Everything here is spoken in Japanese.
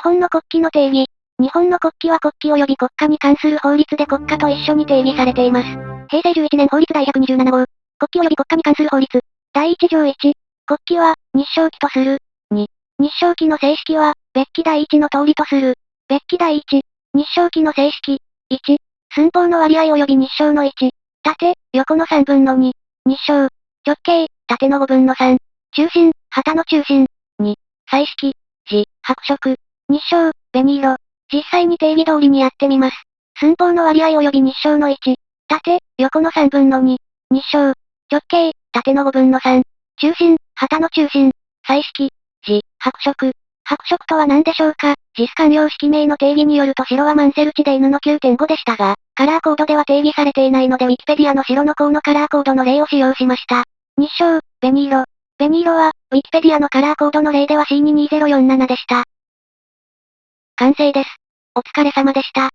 日本の国旗の定義。日本の国旗は国旗及び国家に関する法律で国家と一緒に定義されています。平成11年法律第127号。国旗及び国家に関する法律。第1条1。国旗は、日照旗とする。2。日照旗の正式は、別記第1の通りとする。別記第1。日照旗の正式。1。寸法の割合及び日照の1。縦、横の3分の2。日照。直径、縦の5分の3。中心、旗の中心。2。彩色。字、白色。日照、紅色。実際に定義通りにやってみます。寸法の割合及び日照の1。縦、横の3分の2。日照。直径、縦の5分の3。中心、旗の中心。彩色。字、白色。白色とは何でしょうか？実官用式名の定義によると白はマンセル値で犬の9.5でしたが、カラーコードでは定義されていないのでウィキペディアの白の項のカラーコードの例を使用しました。日照、紅色。紅色は、ウィキペディアのカラーコードの例では C22047 でした。完成です。お疲れ様でした。